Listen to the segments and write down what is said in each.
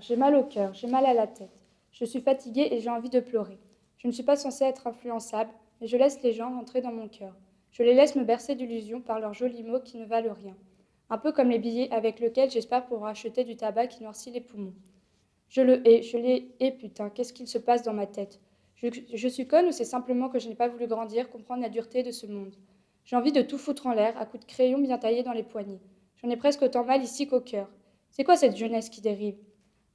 J'ai mal au cœur, j'ai mal à la tête. Je suis fatiguée et j'ai envie de pleurer. Je ne suis pas censée être influençable, mais je laisse les gens entrer dans mon cœur. Je les laisse me bercer d'illusions par leurs jolis mots qui ne valent rien. Un peu comme les billets avec lesquels j'espère pouvoir acheter du tabac qui noircit les poumons. Je le hais, je les hais, putain, qu'est-ce qu'il se passe dans ma tête? Je, je suis conne ou c'est simplement que je n'ai pas voulu grandir, comprendre la dureté de ce monde? J'ai envie de tout foutre en l'air, à coups de crayon bien taillé dans les poignets. J'en ai presque autant mal ici qu'au cœur. C'est quoi cette jeunesse qui dérive?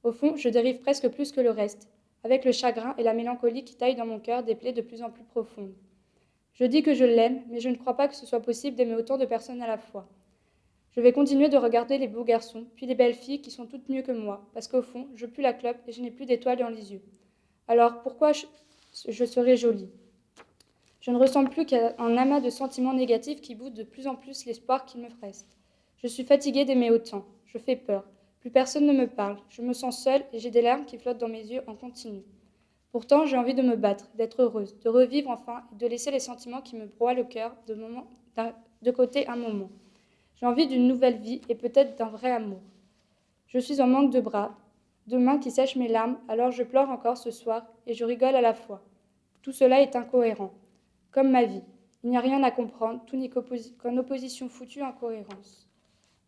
Au fond, je dérive presque plus que le reste, avec le chagrin et la mélancolie qui taillent dans mon cœur des plaies de plus en plus profondes. Je dis que je l'aime, mais je ne crois pas que ce soit possible d'aimer autant de personnes à la fois. Je vais continuer de regarder les beaux garçons, puis les belles filles qui sont toutes mieux que moi, parce qu'au fond, je pue la clope et je n'ai plus d'étoiles dans les yeux. Alors pourquoi je, je serai jolie? Je ne ressemble plus qu'à un amas de sentiments négatifs qui boutent de plus en plus l'espoir qu'il me reste. Je suis fatiguée d'aimer autant. Je fais peur. Plus personne ne me parle. Je me sens seule et j'ai des larmes qui flottent dans mes yeux en continu. Pourtant, j'ai envie de me battre, d'être heureuse, de revivre enfin et de laisser les sentiments qui me broient le cœur de, côté un moment. J'ai envie d'une nouvelle vie et peut-être d'un vrai amour. Je suis en manque de bras, de mains qui sèchent mes larmes, alors je pleure encore ce soir et je rigole à la fois. Tout cela est incohérent, comme ma vie. Il n'y a rien à comprendre, tout n'est qu'en opposition foutue incohérence.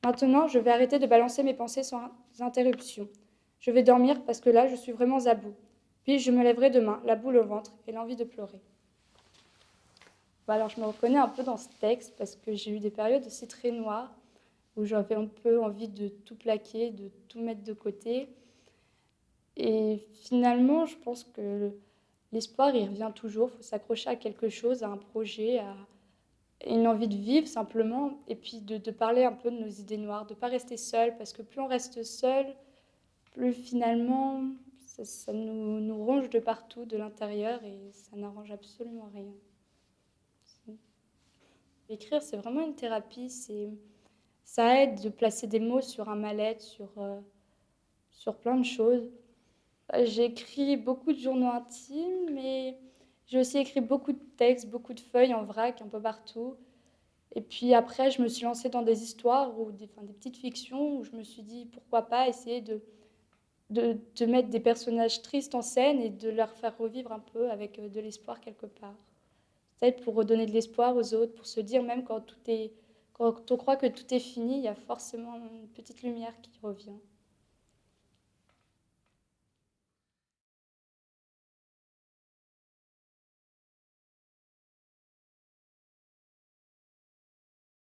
Maintenant, je vais arrêter de balancer mes pensées sans interruption. Je vais dormir parce que là, je suis vraiment à bout. Puis je me lèverai demain, la boule au ventre et l'envie de pleurer. alors je me reconnais un peu dans ce texte parce que j'ai eu des périodes aussi très noires où j'avais un peu envie de tout plaquer, de tout mettre de côté. Et finalement, je pense que l'espoir, il revient toujours. Il faut s'accrocher à quelque chose, à un projet, à une envie de vivre simplement, et puis de, de parler un peu de nos idées noires, de ne pas rester seul, parce que plus on reste seul, plus finalement ça, nous, nous, ronge de partout, de l'intérieur, et ça n'arrange absolument rien. Écrire, c'est vraiment une thérapie, ça aide de placer des mots sur un mal-être, sur, euh, sur plein de choses. J'ai écrit beaucoup de journaux intimes, mais j'ai aussi écrit beaucoup de textes, beaucoup de feuilles en vrac, un peu partout. Et puis après, je me suis lancée dans des histoires ou des, petites fictions où je me suis dit pourquoi pas essayer de, de, de, mettre des personnages tristes en scène et de leur faire revivre un peu avec euh, de l'espoir quelque part. Peut-être pour redonner de l'espoir aux autres, pour se dire même quand, tout est, quand on croit que tout est fini, il y a forcément une petite lumière qui revient.